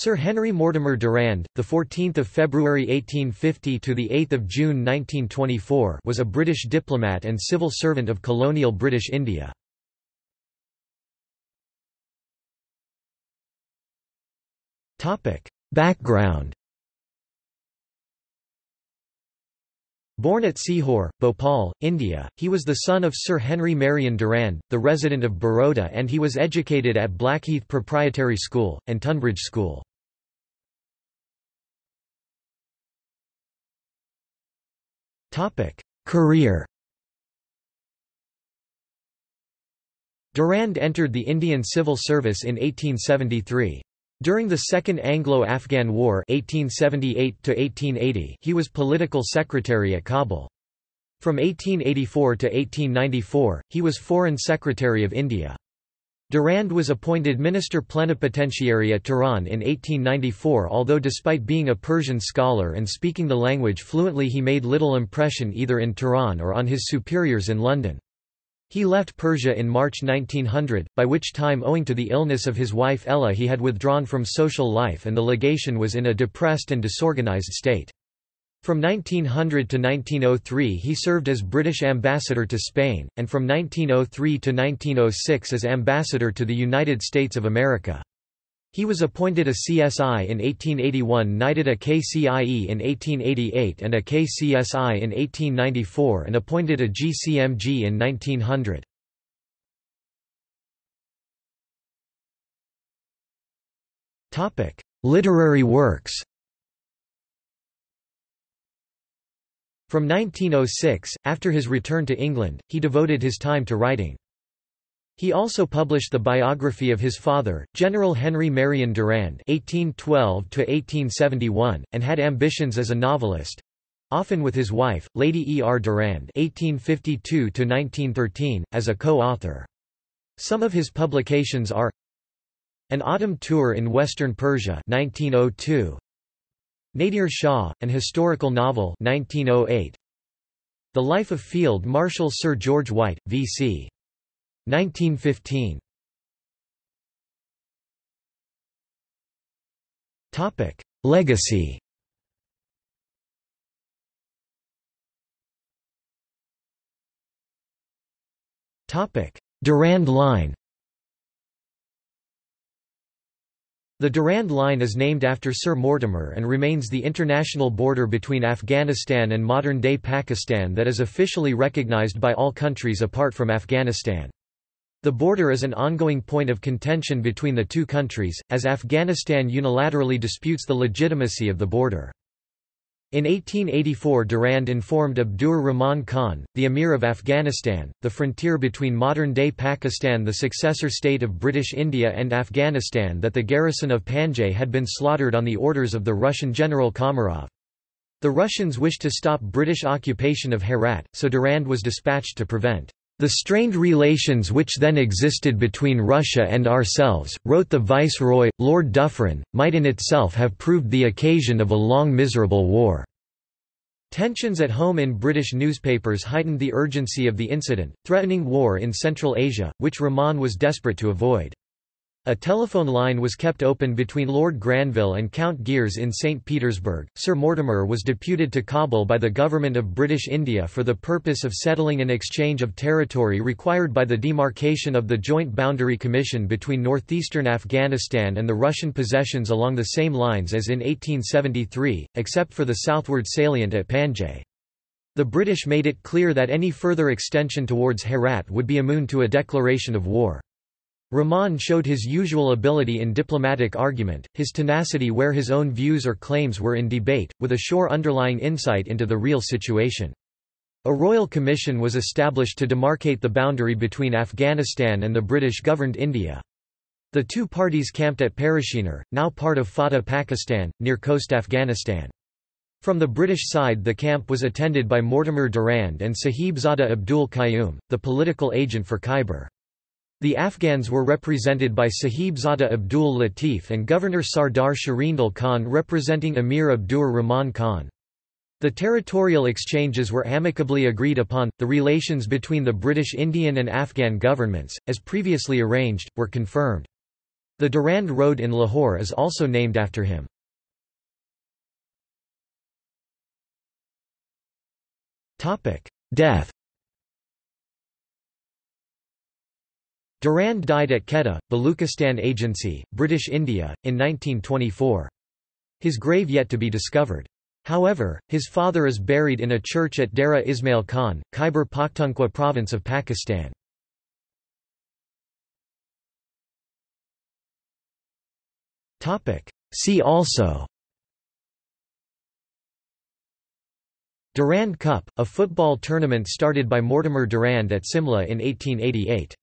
Sir Henry Mortimer Durand, the 14th of February 1850 to the 8th of June 1924, was a British diplomat and civil servant of colonial British India. Topic: Background Born at Sehore, Bhopal, India, he was the son of Sir Henry Marion Durand, the resident of Baroda and he was educated at Blackheath Proprietary School, and Tonbridge School. Career Durand entered the Indian Civil Service in 1873. During the Second Anglo-Afghan War 1878 he was political secretary at Kabul. From 1884 to 1894, he was Foreign Secretary of India. Durand was appointed Minister Plenipotentiary at Tehran in 1894 although despite being a Persian scholar and speaking the language fluently he made little impression either in Tehran or on his superiors in London. He left Persia in March 1900, by which time owing to the illness of his wife Ella he had withdrawn from social life and the legation was in a depressed and disorganized state. From 1900 to 1903 he served as British ambassador to Spain, and from 1903 to 1906 as ambassador to the United States of America. He was appointed a CSI in 1881 knighted a KCIE in 1888 and a KCSI in 1894 and appointed a GCMG in 1900. Literary works From 1906, after his return to England, he devoted his time to writing. He also published the biography of his father, General Henry Marion Durand (1812–1871), and had ambitions as a novelist—often with his wife, Lady E. R. Durand (1852–1913), as a co-author. Some of his publications are An Autumn Tour in Western Persia 1902, Nadir Shah, an historical novel 1908, The Life of Field Marshal Sir George White, V.C. 1915 Topic Legacy. Topic Durand Line The Durand Line is named after Sir Mortimer and remains the international border between Afghanistan and modern-day Pakistan that is officially recognized by all countries apart from Afghanistan. The border is an ongoing point of contention between the two countries, as Afghanistan unilaterally disputes the legitimacy of the border. In 1884 Durand informed Abdur Rahman Khan, the Emir of Afghanistan, the frontier between modern-day Pakistan the successor state of British India and Afghanistan that the garrison of Panjdeh had been slaughtered on the orders of the Russian General Komarov. The Russians wished to stop British occupation of Herat, so Durand was dispatched to prevent the strained relations which then existed between Russia and ourselves, wrote the Viceroy, Lord Dufferin, might in itself have proved the occasion of a long miserable war. Tensions at home in British newspapers heightened the urgency of the incident, threatening war in Central Asia, which Rahman was desperate to avoid. A telephone line was kept open between Lord Granville and Count Giers in St. Petersburg. Sir Mortimer was deputed to Kabul by the Government of British India for the purpose of settling an exchange of territory required by the demarcation of the Joint Boundary Commission between northeastern Afghanistan and the Russian possessions along the same lines as in 1873, except for the southward salient at Panjdeh. The British made it clear that any further extension towards Herat would be immune to a declaration of war. Rahman showed his usual ability in diplomatic argument, his tenacity where his own views or claims were in debate, with a sure underlying insight into the real situation. A royal commission was established to demarcate the boundary between Afghanistan and the British-governed India. The two parties camped at Parachinar, now part of FATA Pakistan, near Khost Afghanistan. From the British side the camp was attended by Mortimer Durand and Sahibzada Abdul Qayyum, the political agent for Khyber. The Afghans were represented by Sahibzada Abdul Latif and Governor Sardar Sharindal Khan representing Emir Abdur Rahman Khan. The territorial exchanges were amicably agreed upon. The relations between the British Indian and Afghan governments, as previously arranged, were confirmed. The Durand Road in Lahore is also named after him. Death Durand died at Quetta, Baluchistan Agency, British India, in 1924. His grave yet to be discovered. However, his father is buried in a church at Dera Ismail Khan, Khyber Pakhtunkhwa province of Pakistan. See also Durand Cup, a football tournament started by Mortimer Durand at Simla in 1888.